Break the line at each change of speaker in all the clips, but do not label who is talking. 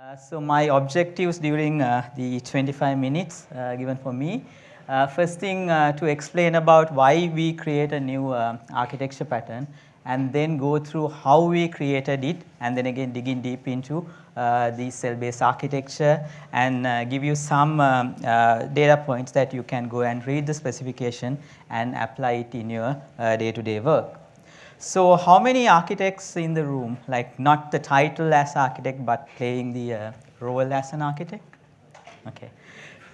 Uh, so my objectives during uh, the 25 minutes uh, given for me, uh, first thing uh, to explain about why we create a new architecture pattern and then go through how we created it and then again digging deep into the cell-based architecture and give you some um, data points that you can go and read the specification and apply it in your day-to-day -day work. So how many architects in the room, like not the title as architect, but playing the uh, role as an architect? Okay,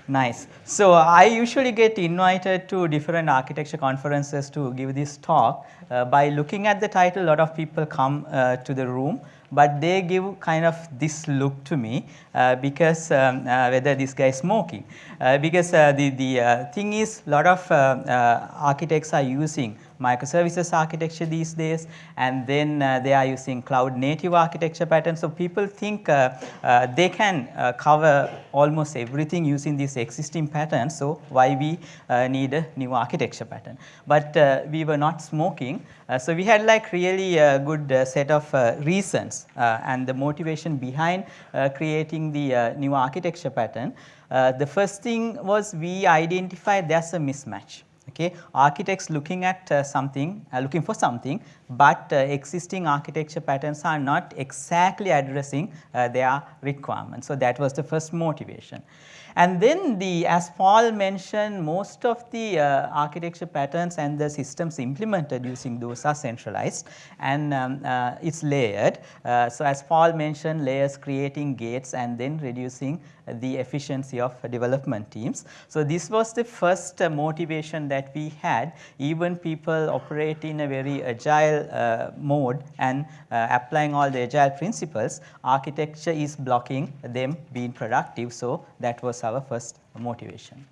nice. So I usually get invited to different architecture conferences to give this talk. Uh, by looking at the title, a lot of people come uh, to the room but they give kind of this look to me uh, because um, uh, whether this guy is smoking. Uh, because the, the thing is a lot of architects are using microservices architecture these days and then uh, they are using cloud native architecture patterns. So people think uh, uh, they can cover almost everything using these existing patterns. So why we need a new architecture pattern. But we were not smoking. so we had like really a good set of reasons and the motivation behind creating the new architecture pattern. Uh, the first thing was we identified there's a mismatch. Okay, architects looking at uh, something, uh, looking for something, but uh, existing architecture patterns are not exactly addressing uh, their requirements. So that was the first motivation. And then the, as Paul mentioned, most of the uh, architecture patterns and the systems implemented using those are centralized and um, uh, it's layered. So as Paul mentioned, layers creating gates and then reducing the efficiency of development teams. So this was the first uh, motivation that we had, even people operate in a very agile uh, mode and uh, applying all the agile principles, architecture is blocking them being productive. So that was our first motivation.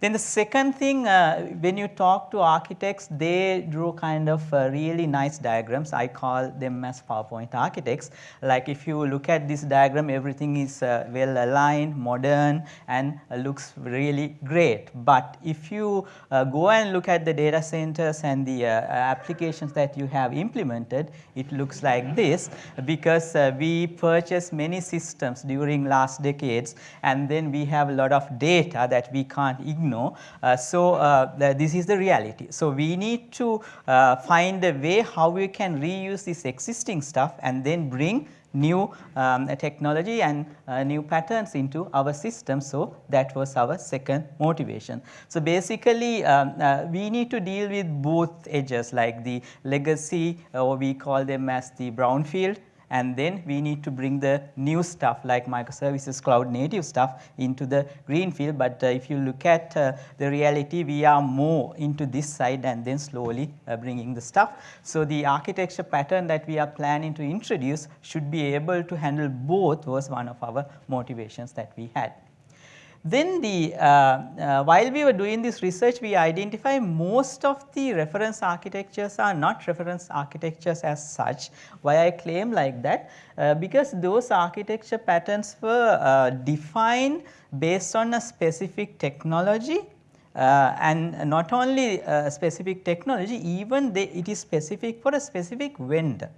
Then the second thing, uh, when you talk to architects, they draw kind of uh, really nice diagrams. I call them as PowerPoint architects. Like if you look at this diagram, everything is uh, well aligned, modern, and uh, looks really great. But if you uh, go and look at the data centers and the uh, applications that you have implemented, it looks like this because we purchased many systems during last decades, and then we have a lot of data that we can't ignore know. Uh, so, uh, this is the reality. So, we need to uh, find a way how we can reuse this existing stuff and then bring new um, technology and uh, new patterns into our system. So, that was our second motivation. So, basically um, uh, we need to deal with both edges like the legacy or we call them as the brownfield and then we need to bring the new stuff like microservices cloud native stuff into the green field. But uh, if you look at uh, the reality, we are more into this side and then slowly uh, bringing the stuff. So the architecture pattern that we are planning to introduce should be able to handle both was one of our motivations that we had. Then the, uh, uh, while we were doing this research, we identify most of the reference architectures are not reference architectures as such. Why I claim like that? Uh, because those architecture patterns were uh, defined based on a specific technology uh, and not only a specific technology, even they, it is specific for a specific vendor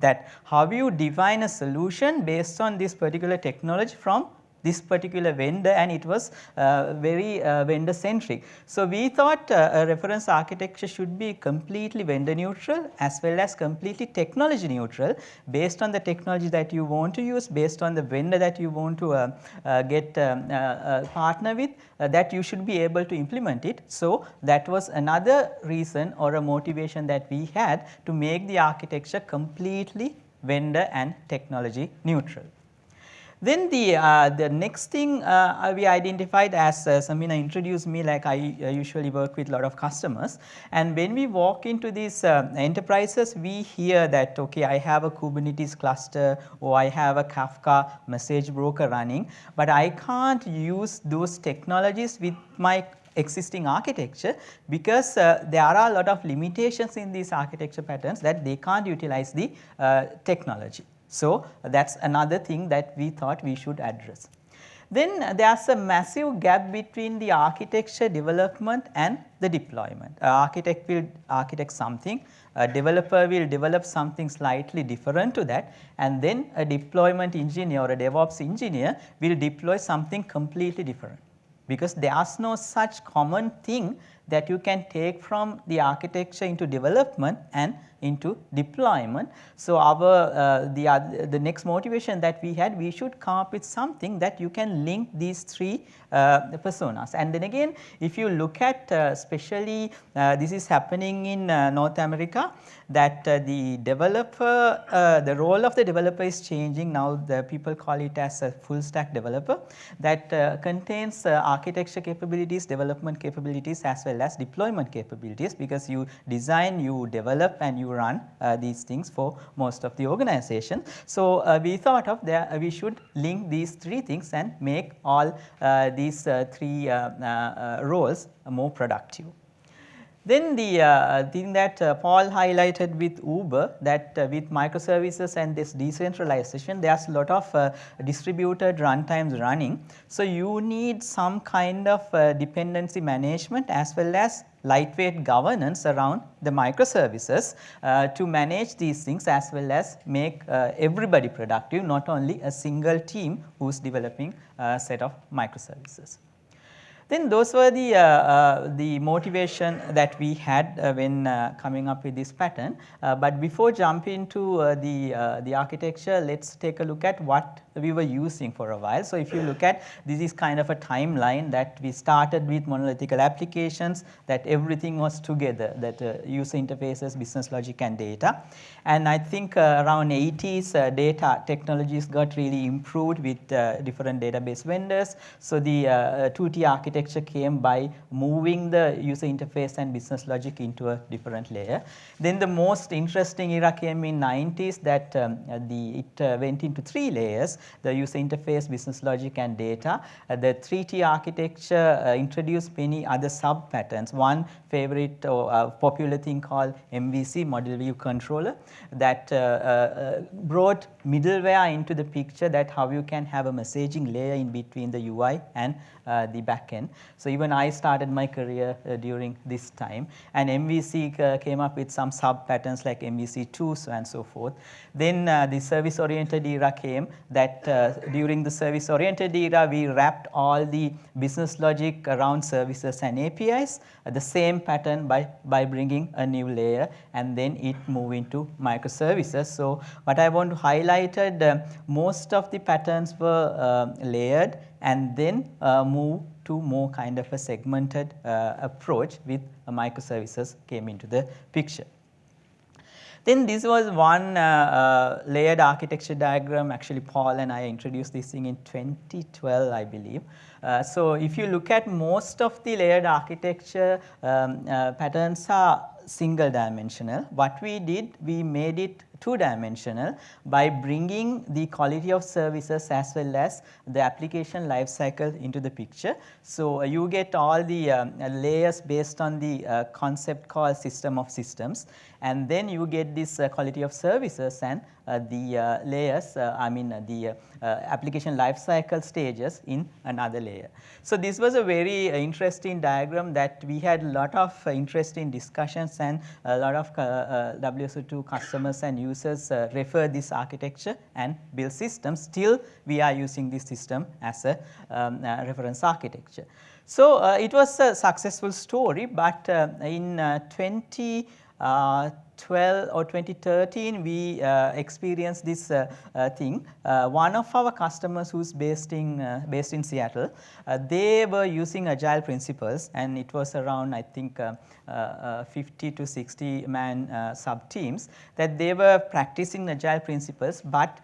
that how you define a solution based on this particular technology from this particular vendor and it was uh, very uh, vendor centric. So, we thought uh, a reference architecture should be completely vendor neutral as well as completely technology neutral based on the technology that you want to use, based on the vendor that you want to uh, uh, get um, uh, partner with that you should be able to implement it. So, that was another reason or a motivation that we had to make the architecture completely vendor and technology neutral. Then the, uh, the next thing uh, we identified as uh, Samina introduced me like I uh, usually work with a lot of customers and when we walk into these uh, enterprises we hear that okay I have a Kubernetes cluster or I have a Kafka message broker running but I can't use those technologies with my existing architecture because uh, there are a lot of limitations in these architecture patterns that they can't utilize the uh, technology. So, that is another thing that we thought we should address. then uh, there is a massive gap between the architecture development and the deployment. A architect will architect something, a developer will develop something slightly different to that and then a deployment engineer or a DevOps engineer will deploy something completely different because there is no such common thing that you can take from the architecture into development and into deployment. So, our uh, the, uh, the next motivation that we had we should come up with something that you can link these three uh, personas and then again if you look at uh, especially uh, this is happening in uh, North America that the developer the role of the developer is changing now the people call it as a full stack developer that contains architecture capabilities development capabilities as well as deployment capabilities because you design you develop and you you run uh, these things for most of the organization. So, uh, we thought of that uh, we should link these three things and make all these three roles more productive. Then the uh, thing that uh, Paul highlighted with Uber that uh, with microservices and this decentralization there is a lot of uh, distributed runtimes running. So, you need some kind of uh, dependency management as well as lightweight governance around the microservices uh, to manage these things as well as make everybody productive not only a single team who is developing a set of microservices. Then those were the, uh, uh, the motivation that we had uh, when uh, coming up with this pattern. Uh, but before jumping to uh, the, the architecture, let us take a look at what we were using for a while. So, if you look at this is kind of a timeline that we started with monolithical applications that everything was together that uh, user interfaces, business logic and data. And I think uh, around 80s uh, data technologies got really improved with different database vendors. So, the 2T architecture architecture came by moving the user interface and business logic into a different layer. Then the most interesting era came in 90s that um, the, it uh, went into three layers, the user interface, business logic and data. Uh, the 3T architecture uh, introduced many other sub patterns. One favorite or uh, popular thing called MVC, model view controller that brought middleware into the picture that how you can have a messaging layer in between the UI and uh, the backend. So, even I started my career uh, during this time and MVC uh, came up with some sub patterns like MVC2 so and so forth. Then the service oriented era came that during the service oriented era we wrapped all the business logic around services and APIs the same pattern by, by bringing a new layer and then it move into microservices. So, what I want to highlight uh, most of the patterns were uh, layered and then uh, move to more kind of a segmented uh, approach with microservices came into the picture. Then this was one uh, uh, layered architecture diagram actually Paul and I introduced this thing in 2012 I believe. Uh, so, if you look at most of the layered architecture um, uh, patterns are single dimensional. What we did we made it two dimensional by bringing the quality of services as well as the application life cycle into the picture. So, uh, you get all the um, layers based on the uh, concept called system of systems and then you get this uh, quality of services and uh, the uh, layers uh, I mean the application lifecycle stages in another layer. So, this was a very interesting diagram that we had a lot of interesting discussions and a lot of WSO2 customers and users uh, refer this architecture and build systems still we are using this system as a um, uh, reference architecture. So, uh, it was a successful story, but in 20 uh, 12 or 2013 we uh, experienced this uh, uh, thing. Uh, one of our customers who is based in, uh, based in Seattle, uh, they were using agile principles and it was around I think 50 to 60 man sub teams that they were practicing agile principles, but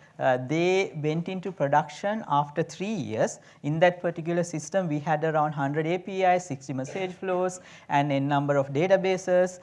they went into production after 3 years. In that particular system we had around 100 APIs, 60 message flows and a number of databases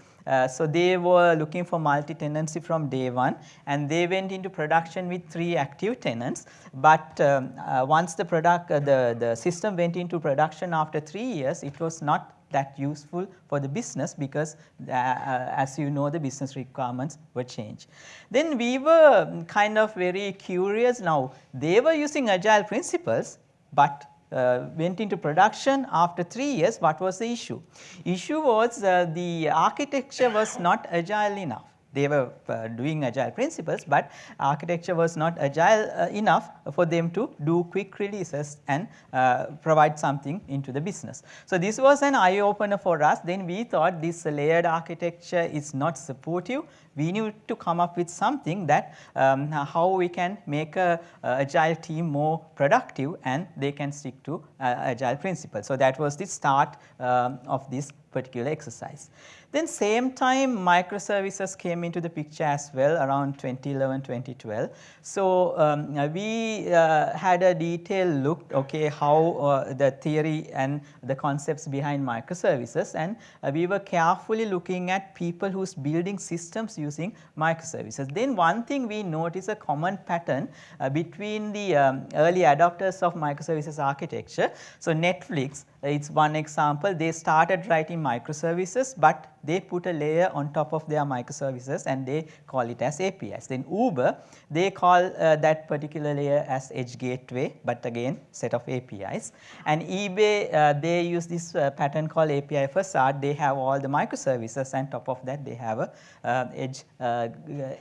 so, they were looking for multi-tenancy from day one and they went into production with 3 active tenants. But um, uh, once the product, uh, the, the system went into production after 3 years, it was not that useful for the business because uh, uh, as you know the business requirements were changed. Then we were kind of very curious now they were using agile principles but uh, went into production after 3 years, what was the issue? Issue was uh, the architecture was not agile enough. They were uh, doing agile principles, but architecture was not agile uh, enough for them to do quick releases and uh, provide something into the business. So, this was an eye opener for us. Then we thought this layered architecture is not supportive. We need to come up with something that um, how we can make a, a, agile team more productive and they can stick to uh, agile principles. So, that was the start um, of this particular exercise. Then same time microservices came into the picture as well around 2011, 2012. So, um, we uh, had a detailed look okay how uh, the theory and the concepts behind microservices and uh, we were carefully looking at people who's building systems using microservices. Then one thing we noticed a common pattern uh, between the um, early adopters of microservices architecture. So, Netflix it is one example they started writing microservices, but they put a layer on top of their microservices and they call it as APIs. Then Uber they call uh, that particular layer as edge gateway, but again set of APIs. And eBay uh, they use this uh, pattern called API facade. They have all the microservices and top of that they have a uh, edge uh,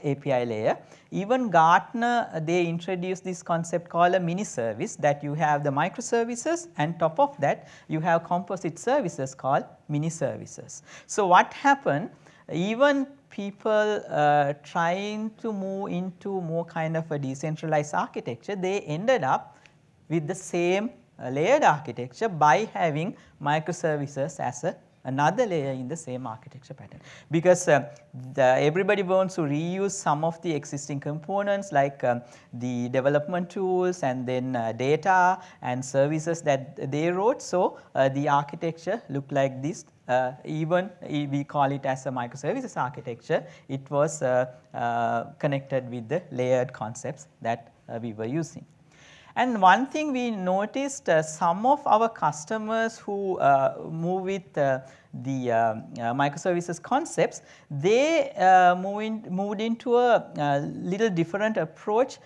API layer. Even Gartner they introduced this concept called a mini service that you have the microservices and top of that you have composite services called mini services. So, what happened even people uh, trying to move into more kind of a decentralized architecture they ended up with the same uh, layered architecture by having microservices as a another layer in the same architecture pattern. Because uh, everybody wants to reuse some of the existing components like um, the development tools and then uh, data and services that they wrote. So, uh, the architecture looked like this uh, even we call it as a microservices architecture, it was uh, uh, connected with the layered concepts that we were using. And one thing we noticed uh, some of our customers who uh, move with uh, the uh, uh, microservices concepts, they uh, move in, moved into a, little different approach,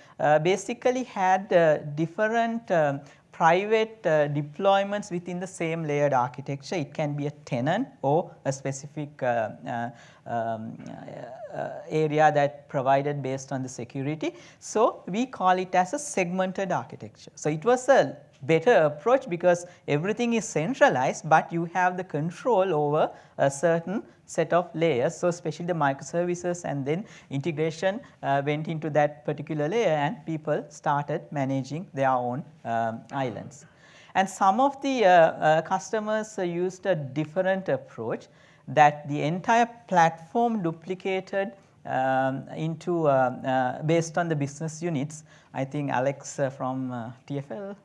basically had different um, private uh, deployments within the same layered architecture. It can be a tenant or a specific uh, uh, um, uh, area that provided based on the security. So, we call it as a segmented architecture. So, it was a better approach because everything is centralized, but you have the control over a certain set of layers. So, especially the microservices and then integration uh, went into that particular layer and people started managing their own um, islands. And some of the uh, uh, customers used a different approach that the entire platform duplicated um, into uh, uh, based on the business units. I think Alex uh, from uh, TFL,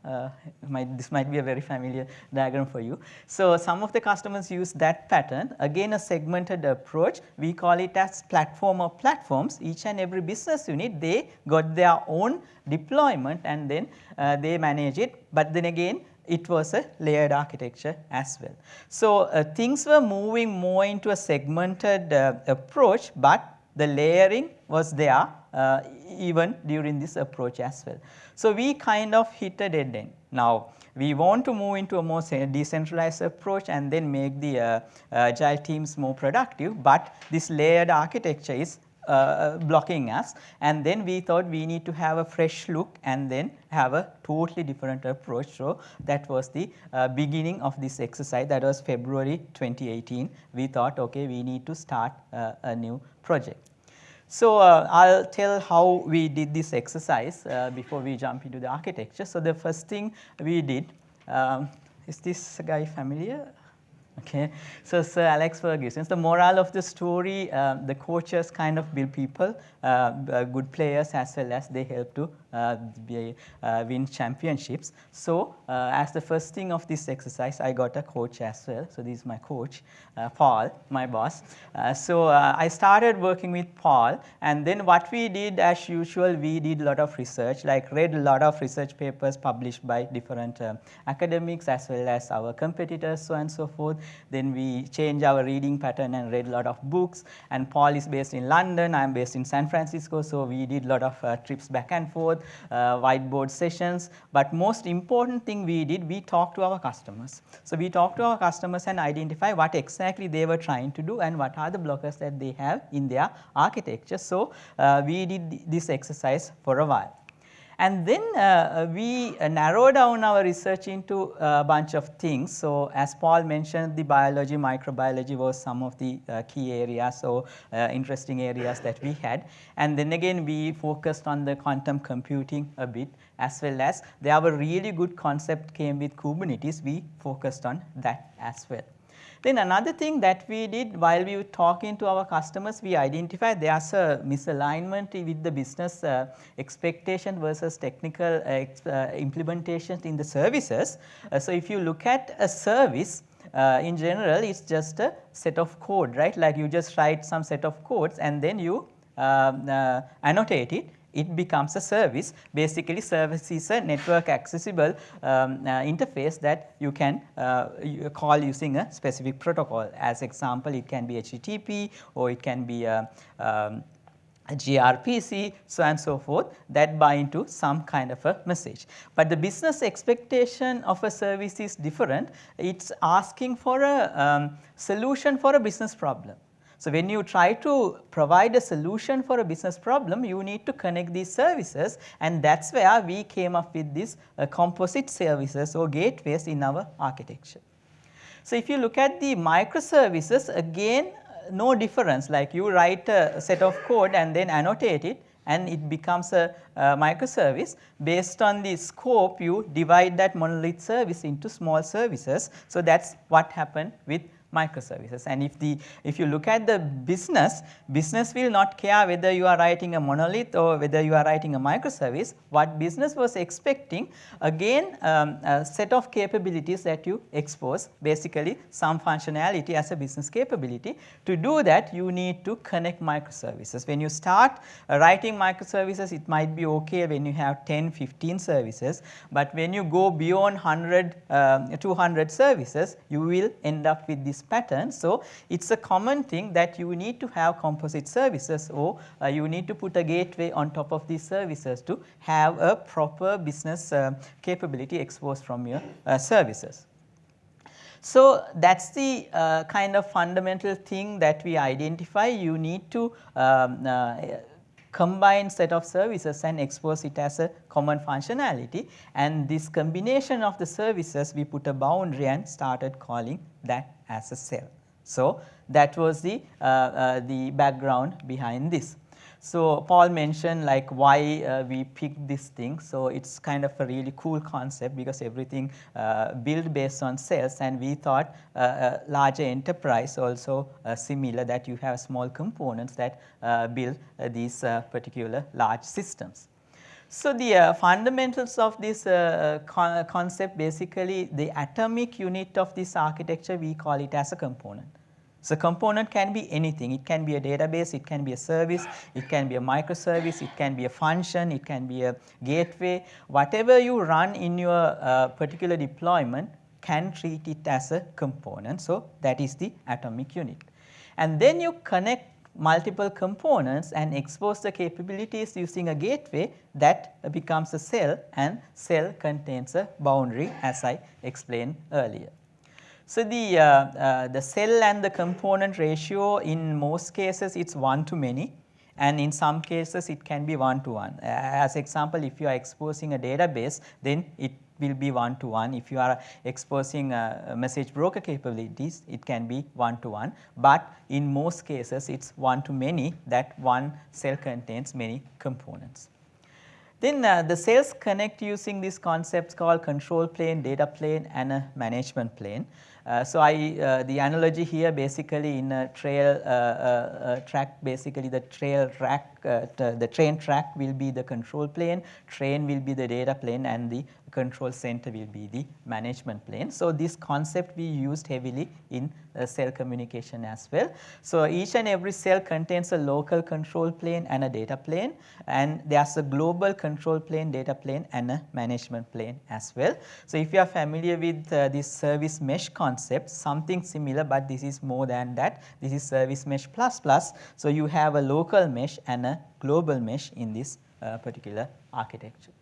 might, this might be a very familiar diagram for you. So, some of the customers use that pattern again a segmented approach we call it as platform of platforms each and every business unit they got their own deployment and then they manage it, but then again it was a layered architecture as well. So, uh, things were moving more into a segmented uh, approach, but the layering was there uh, even during this approach as well. So, we kind of hit a dead end. Now, we want to move into a more decentralized approach and then make the uh, agile teams more productive, but this layered architecture is uh, blocking us and then we thought we need to have a fresh look and then have a totally different approach. So, that was the uh, beginning of this exercise that was February 2018. We thought okay we need to start uh, a new project. So, uh, I will tell how we did this exercise uh, before we jump into the architecture. So, the first thing we did, um, is this guy familiar? Okay. So, Sir Alex Ferguson, the moral of the story, uh, the coaches kind of build people, uh, uh, good players as well as they help to uh, be, uh, win championships. So, uh, as the first thing of this exercise, I got a coach as well. So, this is my coach, Paul, my boss. so, I started working with Paul and then what we did as usual, we did a lot of research, like read a lot of research papers published by different academics as well as our competitors, so and so forth Then we change our reading pattern and read a lot of books. And Paul is based in London, I am based in San Francisco, so we did a lot of uh, trips back and forth, uh, whiteboard sessions. But most important thing we did, we talked to our customers. So we talked to our customers and identify what exactly they were trying to do and what are the blockers that they have in their architecture. So uh, we did this exercise for a while. And then uh, uh, we uh, narrow down our research into a bunch of things. So as Paul mentioned, the biology, microbiology was some of the uh, key areas or uh, interesting areas that we had. And then again, we focused on the quantum computing a bit as well as there were really good concept came with Kubernetes, we focused on that as well. Then another thing that we did while we were talking to our customers, we identified there's a misalignment with the business uh, expectation versus technical uh, uh, implementations in the services. Uh, so if you look at a service, uh, in general it's just a set of code, right? Like you just write some set of codes and then you um, uh, annotate it it becomes a service. Basically service is a network accessible um, uh, interface that you can uh, you call using a specific protocol. As example, it can be HTTP or it can be a, um, a gRPC, so and so forth that bind to some kind of a message. But the business expectation of a service is different. It is asking for a um, solution for a business problem. So, when you try to provide a solution for a business problem, you need to connect these services and that is where we came up with these uh, composite services or gateways in our architecture. So, if you look at the microservices again no difference like you write a set of code and then annotate it and it becomes a, a, microservice. Based on the scope you divide that monolith service into small services. So, that is what happened with microservices. And if the if you look at the business, business will not care whether you are writing a monolith or whether you are writing a microservice. What business was expecting again um, a set of capabilities that you expose basically some functionality as a business capability. To do that you need to connect microservices. When you start uh, writing microservices it might be okay when you have 10, 15 services, but when you go beyond 100, um, 200 services you will end up with this pattern. So, it is a common thing that you need to have composite services or uh, you need to put a gateway on top of these services to have a proper business uh, capability exposed from your uh, services. So, that is the uh, kind of fundamental thing that we identify you need to um, uh, combined set of services and expose it as a common functionality and this combination of the services we put a boundary and started calling that as a cell. So, that was the, uh, uh, the background behind this. So, Paul mentioned like why uh, we picked this thing. So, it is kind of a really cool concept because everything uh, built based on cells and we thought uh, a larger enterprise also uh, similar that you have small components that uh, build uh, these particular large systems. So, the fundamentals of this con concept basically the atomic unit of this architecture we call it as a component. So, component can be anything, it can be a database, it can be a service, it can be a microservice, it can be a function, it can be a gateway, whatever you run in your uh, particular deployment can treat it as a component. So, that is the atomic unit. And then you connect multiple components and expose the capabilities using a gateway that becomes a cell and cell contains a boundary as I explained earlier. So, the, uh, uh, the cell and the component ratio in most cases it is 1 to many and in some cases it can be 1 to 1. As example if you are exposing a database then it will be 1 to 1. If you are exposing a message broker capabilities it can be 1 to 1, but in most cases it is 1 to many that one cell contains many components. Then uh, the cells connect using these concepts called control plane, data plane and a management plane. Uh, so, I uh, the analogy here basically in a trail uh, uh track basically the trail track uh, the train track will be the control plane, train will be the data plane and the control center will be the management plane. So, this concept we used heavily in uh, cell communication as well. So, each and every cell contains a local control plane and a data plane and there is a global control plane, data plane and a management plane as well. So, if you are familiar with uh, this service mesh concept something similar, but this is more than that this is service mesh plus plus. So, you have a local mesh and a global mesh in this uh, particular architecture.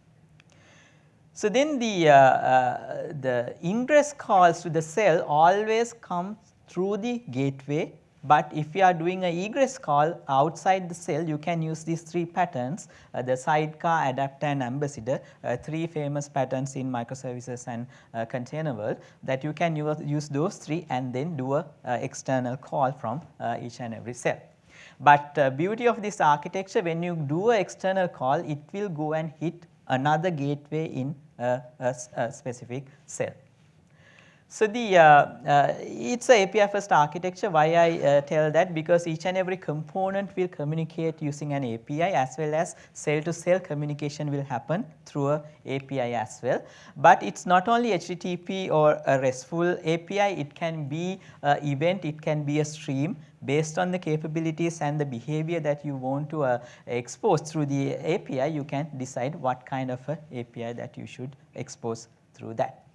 So, then the, uh, uh, the ingress calls to the cell always come through the gateway but if you are doing a egress call outside the cell, you can use these three patterns, uh, the sidecar, adapter and ambassador, uh, three famous patterns in microservices and uh, container world that you can use, use those three and then do a uh, external call from each and every cell. But beauty of this architecture when you do a external call, it will go and hit another gateway in a, a, a specific cell. So, the uh, uh, it is a API first architecture. Why I uh, tell that? Because each and every component will communicate using an API as well as cell to cell communication will happen through a API as well. But it is not only HTTP or a RESTful API, it can be a event, it can be a stream based on the capabilities and the behavior that you want to uh, expose through the API, you can decide what kind of a API that you should expose through that.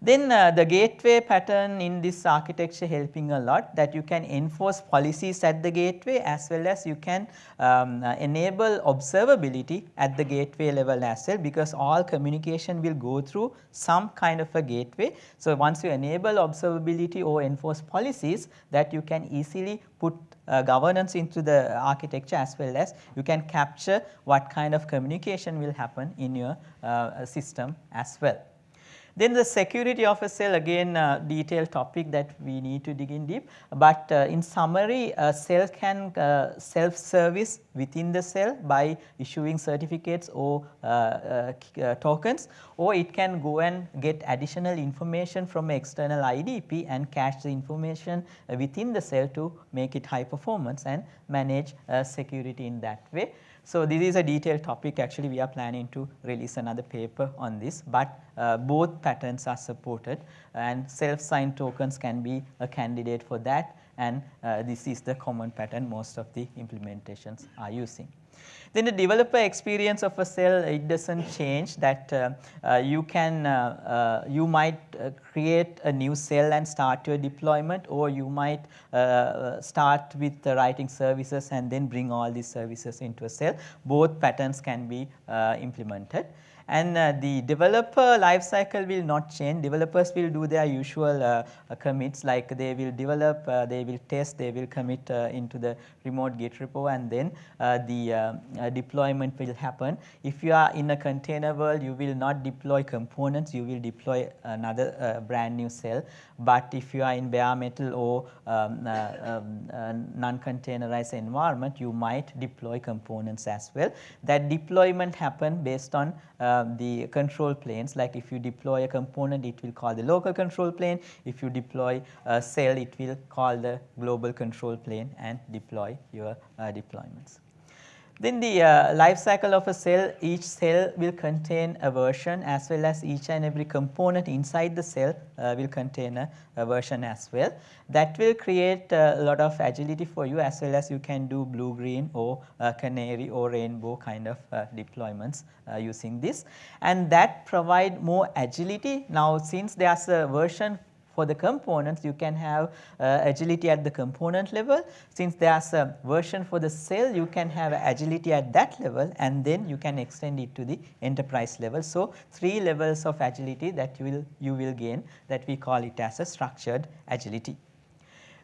Then uh, the gateway pattern in this architecture helping a lot that you can enforce policies at the gateway as well as you can um, uh, enable observability at the gateway level as well because all communication will go through some kind of a gateway. So, once you enable observability or enforce policies that you can easily put uh, governance into the architecture as well as you can capture what kind of communication will happen in your uh, system as well. Then the security of a cell again uh, detailed topic that we need to dig in deep, but uh, in summary a cell can uh, self service within the cell by issuing certificates or uh, tokens or it can go and get additional information from external IDP and cache the information within the cell to make it high performance and manage security in that way. So, this is a detailed topic actually we are planning to release another paper on this, but uh, both patterns are supported and self signed tokens can be a candidate for that and uh, this is the common pattern most of the implementations are using. Then the developer experience of a cell it does not change that uh, uh, you can uh, uh you might create a new cell and start your deployment or you might start with writing services and then bring all these services into a cell. Both patterns can be implemented and uh, the developer lifecycle will not change. Developers will do their usual uh, commits like they will develop, uh, they will test, they will commit uh, into the remote Git repo and then uh, the uh, deployment will happen. If you are in a container world, you will not deploy components, you will deploy another brand new cell. But if you are in bare metal or um, um, non-containerized environment, you might deploy components as well. That deployment happen based on um, the control planes like if you deploy a component it will call the local control plane, if you deploy a cell it will call the global control plane and deploy your uh, deployments. Then the uh, life cycle of a cell, each cell will contain a version as well as each and every component inside the cell uh, will contain a, a, version as well. That will create a lot of agility for you as well as you can do blue green or uh, canary or rainbow kind of uh, deployments uh, using this. And that provide more agility. Now since there is a version for the components you can have uh, agility at the component level. Since there is a version for the cell you can have agility at that level and then you can extend it to the enterprise level. So, 3 levels of agility that you will, you will gain that we call it as a structured agility.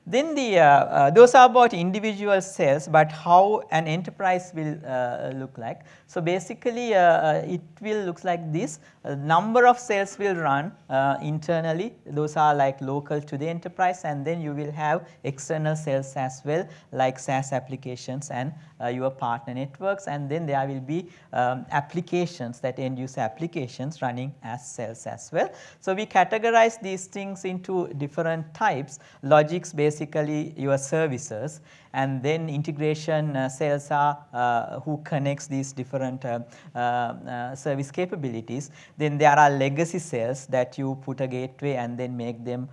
Then the, uh, uh, those are about individual cells, but how an enterprise will uh, look like. So basically uh, uh, it will look like this, a number of cells will run uh, internally, those are like local to the enterprise and then you will have external cells as well like SaaS applications and your partner networks. And then there will be um, applications that end user applications running as cells as well. So we categorize these things into different types, logics basically your services and then integration uh, cells are uh, who connects these different uh, uh, service capabilities. Then there are legacy cells that you put a gateway and then make them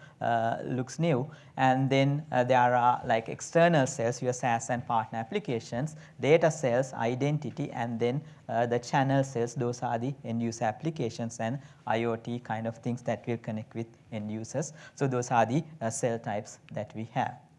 looks new and then there are like external cells your SaaS and partner applications data cells, identity and then the channel cells those are the end user applications and IoT kind of things that will connect with end users. So, those are the uh, cell types that we have.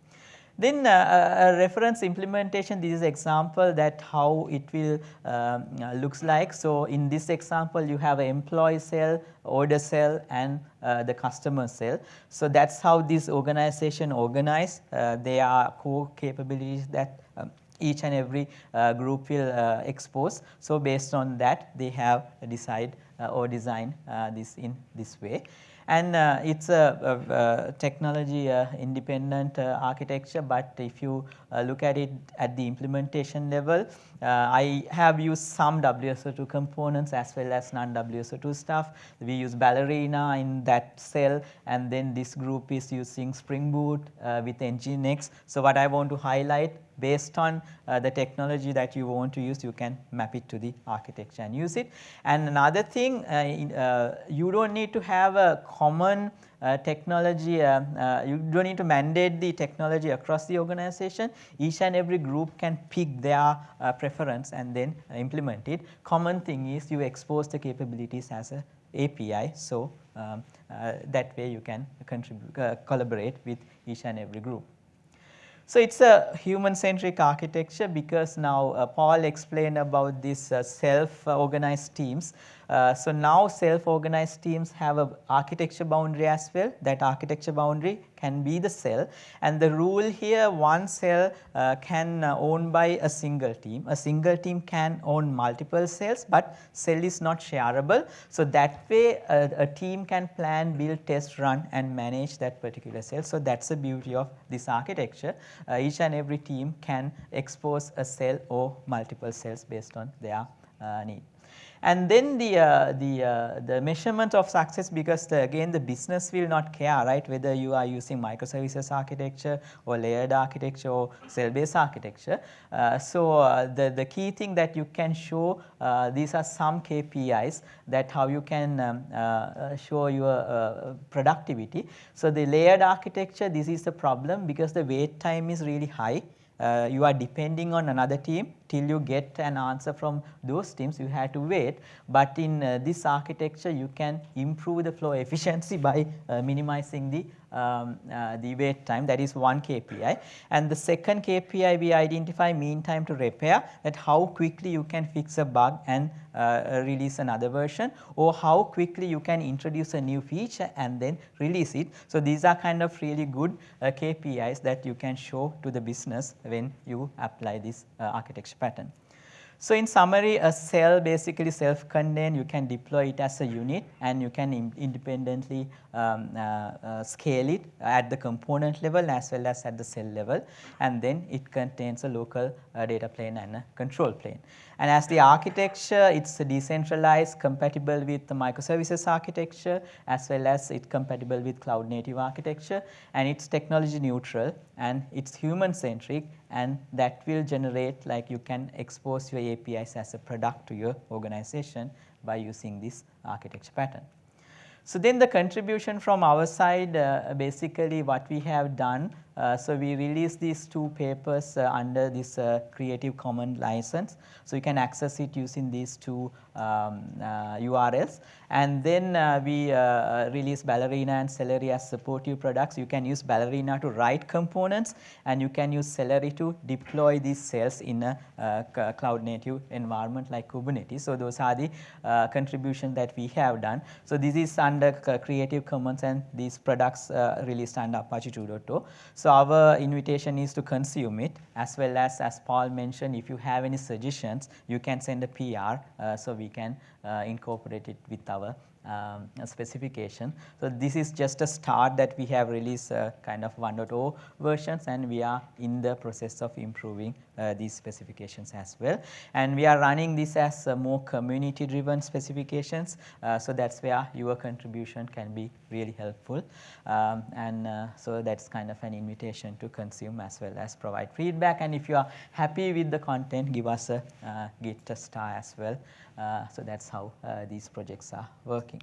Then uh, a reference implementation, this is example that how it will um, uh, looks like. So, in this example you have an employee cell, order cell and uh, the customer cell. So, that is how this organization organized. Uh, are core capabilities that um, each and every uh, group will uh, expose. So, based on that they have decide or design this in this way and uh, it's a, a, a technology uh, independent uh, architecture but if you uh, look at it at the implementation level uh, I have used some WSO2 components as well as non WSO2 stuff. We use Ballerina in that cell and then this group is using Spring Boot uh, with Nginx. So, what I want to highlight based on uh, the technology that you want to use you can map it to the architecture and use it. And another thing uh, in, uh, you do not need to have a common uh, technology, uh, uh, you do not need to mandate the technology across the organization. Each and every group can pick their preference and then implement it. Common thing is you expose the capabilities as a API. So, um, that way you can contribute, collaborate with each and every group. So, it is a human centric architecture because now uh, Paul explained about these uh, self organized teams. Uh, so, now self organized teams have a architecture boundary as well that architecture boundary can be the cell and the rule here one cell uh, can uh, own by a single team. A single team can own multiple cells but cell is not shareable. So, that way a, a team can plan, build, test, run and manage that particular cell. So, that is the beauty of this architecture. Uh, each and every team can expose a cell or multiple cells based on their need. And then the, uh, the, uh, the measurement of success because the, again the business will not care right whether you are using microservices architecture or layered architecture or cell based architecture. Uh, so, uh, the, the key thing that you can show uh, these are some KPIs that how you can um, uh, show your productivity. So, the layered architecture this is the problem because the wait time is really high. you are depending on another team till you get an answer from those teams you have to wait. But in uh, this architecture you can improve the flow efficiency by uh, minimizing the um, uh, the wait time that is one KPI and the second KPI we identify mean time to repair that how quickly you can fix a bug and uh, release another version or how quickly you can introduce a new feature and then release it. So, these are kind of really good uh, KPIs that you can show to the business when you apply this uh, architecture pattern. So, in summary a cell basically self contained you can deploy it as a unit and you can independently um, uh, uh, scale it at the component level as well as at the cell level and then it contains a local uh, data plane and a control plane. And as the architecture it is decentralized compatible with the microservices architecture as well as it's compatible with cloud native architecture and it is technology neutral and it is human centric and that will generate like you can expose your APIs as a product to your organization by using this architecture pattern. So, then the contribution from our side uh, basically what we have done. Uh, so, we released these two papers uh, under this uh, Creative Commons license. So, you can access it using these two um, URLs uh, and then uh, we uh, release Ballerina and Cellery as supportive products. You can use Ballerina to write components and you can use Cellery to deploy these cells in a cloud native environment like Kubernetes. So, those are the contributions that we have done. So, this is under Creative Commons and these products released under Apache 2.0. So, our invitation is to consume it as well as as Paul mentioned if you have any suggestions you can send a PR. Uh, so, we can uh, incorporate it with our um, specification. So, this is just a start that we have released uh, kind of 1.0 versions and we are in the process of improving uh, these specifications as well. And we are running this as uh, more community driven specifications. Uh, so, that is where your contribution can be really helpful. Um, and uh, so, that is kind of an invitation to consume as well as provide feedback and if you are happy with the content give us a uh, Git star as well. So, that is how these projects are working.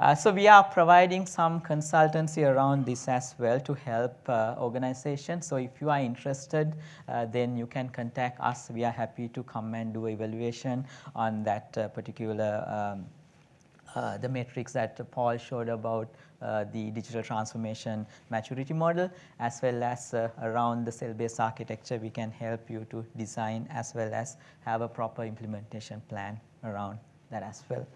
Uh, so we are providing some consultancy around this as well to help uh, organizations. So if you are interested, uh, then you can contact us. We are happy to come and do evaluation on that uh, particular um, uh, the metrics that Paul showed about uh, the digital transformation maturity model as well as uh, around the cell-based architecture we can help you to design as well as have a proper implementation plan around that as well.